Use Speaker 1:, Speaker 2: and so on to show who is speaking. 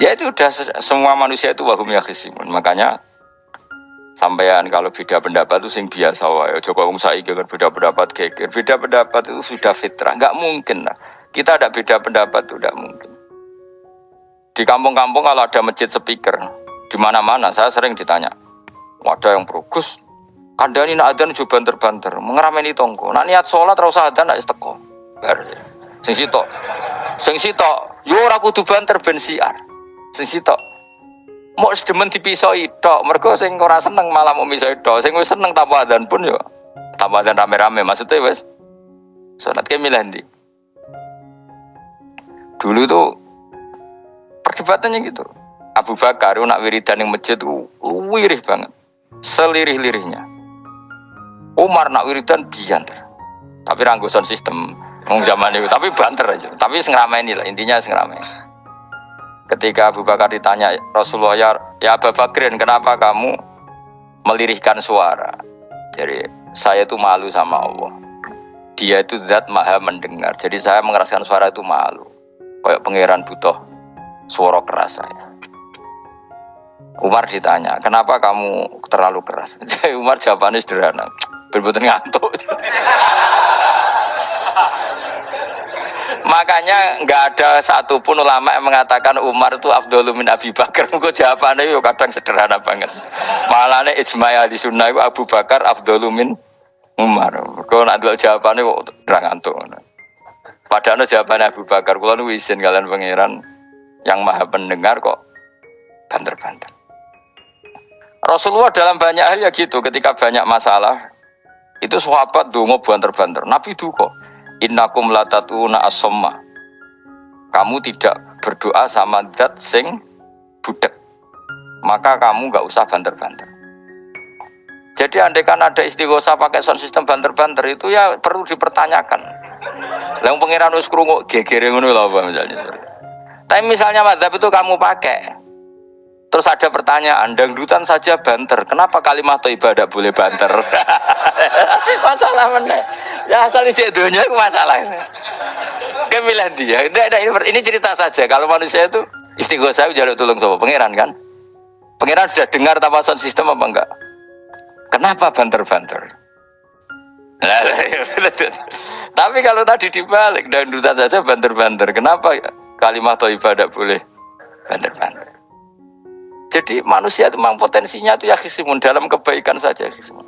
Speaker 1: Ya itu udah semua manusia itu wahum yakhisimun. Makanya sampean kalau beda pendapat itu sing biasa wae. Joko wong saiki kan beda pendapat geger. Beda pendapat itu sudah fitrah. Enggak mungkin lah. Kita ada beda pendapat itu tidak mungkin. Di kampung-kampung kalau ada masjid speaker, di mana-mana saya sering ditanya, ada yang berugus, kandani nak adan juga banter-banter, mengerameni tonggo. Nak niat sholat terus adan nak isteko. Bar. Sing sitok, sing sitok, yo ora kudu banter ben siar. Sing sitok, mau sedemen dipisoi tok, mergo sing ora seneng malah mau misoi tok, sing wis seneng tanpa pun yo tanpa rame-rame maksudnya wes sholat ke milih ndi. Dulu tuh perdebatannya gitu. Abu Bakar nak wiridan yang masjid itu wirih banget. Selirih-lirihnya. Umar nak wiridan diantar. Tapi ranggusan sistem Wong zaman itu, tapi banter aja. Tapi ini lah, intinya sengrame. Ketika Abu Bakar ditanya Rasulullah ya, ya Abu Bakrin, kenapa kamu melirihkan suara? Jadi saya itu malu sama Allah. Dia itu zat maha mendengar. Jadi saya mengeraskan suara itu malu. Kayak pangeran butuh suara keras saya. Umar ditanya, kenapa kamu terlalu keras? Umar jawabannya sederhana, berbuatan ngantuk. Makanya nggak ada satupun ulama yang mengatakan Umar itu Abdul min Abi Bakar. Mungkin jawabannya itu kadang sederhana banget. Malahnya ijma di sunnah itu Abu Bakar Abdul min Umar. Kalau nak jawabannya kok terang ngantuk. Padahal jawabannya Abu Bakar. Kalau nu izin kalian pangeran yang maha pendengar kok banter-banter. Rasulullah dalam banyak hal ya gitu, ketika banyak masalah, itu sahabat dungo banter-banter. Nabi duko, innakum latatuna asomma. Kamu tidak berdoa sama dat sing budek. Maka kamu nggak usah banter-banter. Jadi andai kan ada istighosa pakai sound system banter-banter itu ya perlu dipertanyakan. Lalu pengiran wis krungu gegere apa misalnya. Tapi misalnya madzhab itu kamu pakai, Terus ada pertanyaan, dangdutan saja banter. Kenapa kalimat tidak boleh banter? masalah mana? Ya asal isi dunia itu masalah. Kemilan dia. Ini cerita saja. Kalau manusia itu istighosah jaluk tolong sama pangeran kan? Pangeran sudah dengar tanpa sound sistem apa enggak? Kenapa banter-banter? Tapi kalau tadi dibalik dangdutan saja banter-banter. Kenapa kalimat toibah tidak boleh banter-banter? Jadi manusia itu memang potensinya itu ya khisimun dalam kebaikan saja khisimun.